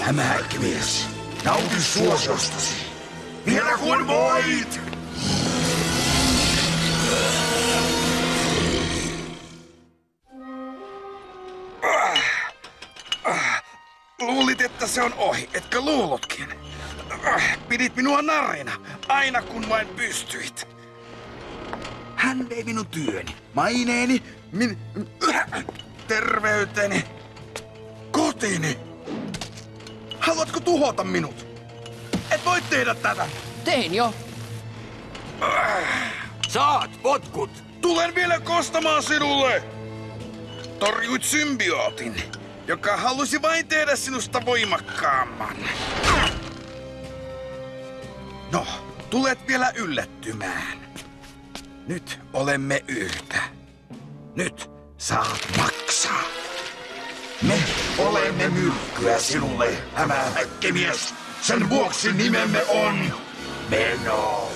Hämähäkkimies, nauti suosiostasi. Vielä kun voit! Luulit, että se on ohi, etkö luullutkin? Pidit minua narina, aina kun vain pystyit. Hän vei minun työni, maineeni, min, terveyteni, kotini. Haluatko tuhota minut? Et voi tehdä tätä. Tein jo. Saat potkut! Tulen vielä kostamaan sinulle! Torjuit symbiootin, joka halusi vain tehdä sinusta voimakkaamman. No, tulet vielä yllättymään. Nyt olemme yhtä. Nyt saat maksaa. Me olemme myrkkyä sinulle, hämähäkkimies. Sen vuoksi nimemme on Meno.